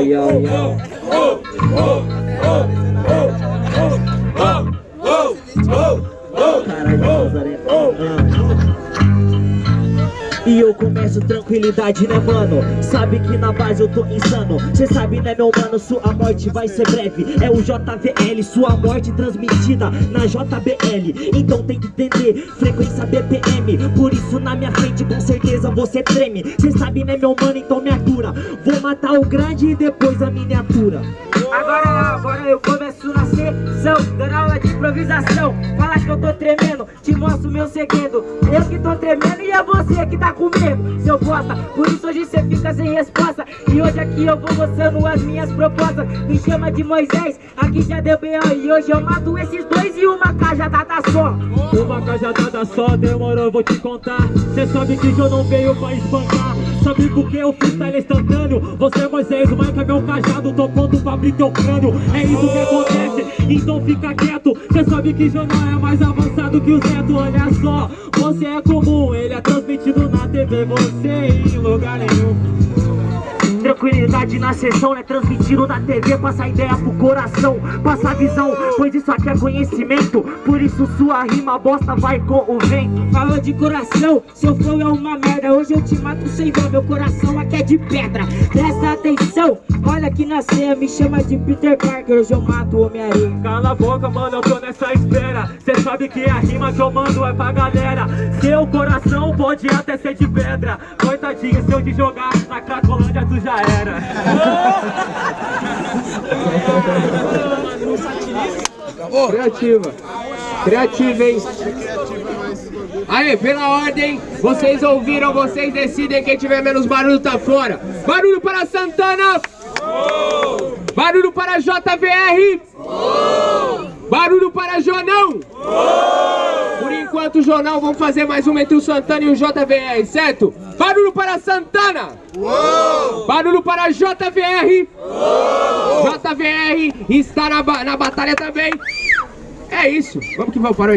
Caralho, Nazaré. E eu começo tranquilidade, né mano? Sabe que na base eu tô insano. Cê sabe né meu mano, sua morte vai ser breve. É o JVL, sua morte transmitida na JBL Então tem que entender, frequência BPM Por isso na minha frente com certeza você treme. Cê sabe né meu mano, então me atura. Vou matar o grande e depois a miniatura. Agora, agora eu começo na sessão de improvisação Fala que eu tô tremendo, te mostro meu segredo. Eu que tô tremendo e é você que tá com medo Seu bosta, por isso hoje cê fica sem resposta. E hoje aqui eu vou mostrando as minhas propostas. Me chama de Moisés, aqui já deu B.O. E hoje eu mato esses dois e uma cajadada só. Uma cajadada só, demorou, eu vou te contar. Cê sabe que eu não veio pra espancar. Sabe por que o freestyle instantâneo? Você é Moisés, Mike é meu cajado Tô pronto pra abrir teu crânio. É isso que acontece, então fica quieto Cê sabe que jornal é mais avançado que o Zeto. Olha só, você é comum Ele é transmitido na TV Você em lugar nenhum Tranquilidade na sessão, né? Transmitindo na TV, passa a ideia pro coração, passa a visão, pois isso aqui é conhecimento. Por isso sua rima bosta vai com o vento. Falou de coração, seu flow é uma merda. Hoje eu te mato sem dó, meu coração aqui é de pedra. Presta atenção, olha aqui na ceia, me chama de Peter Parker. Hoje eu mato o Homem-Aranha. Cala a boca, mano, eu tô nessa espera Cê sabe que a rima que eu mando é pra galera Seu coração pode até ser de pedra Se eu te jogar na Cracolândia tu já era Criativa. Criativa, hein? Aí, pela ordem, vocês ouviram, vocês decidem quem tiver menos barulho tá fora. Barulho para Santana! Barulho para JVR! Barulho para Jonão! Enquanto, Jonão, vamos fazer mais uma entre o Santana e o JVR, certo? Barulho para Santana! Barulho para JVR! JVR está na, ba- na batalha também! É isso, vamos que vamos, parou aí.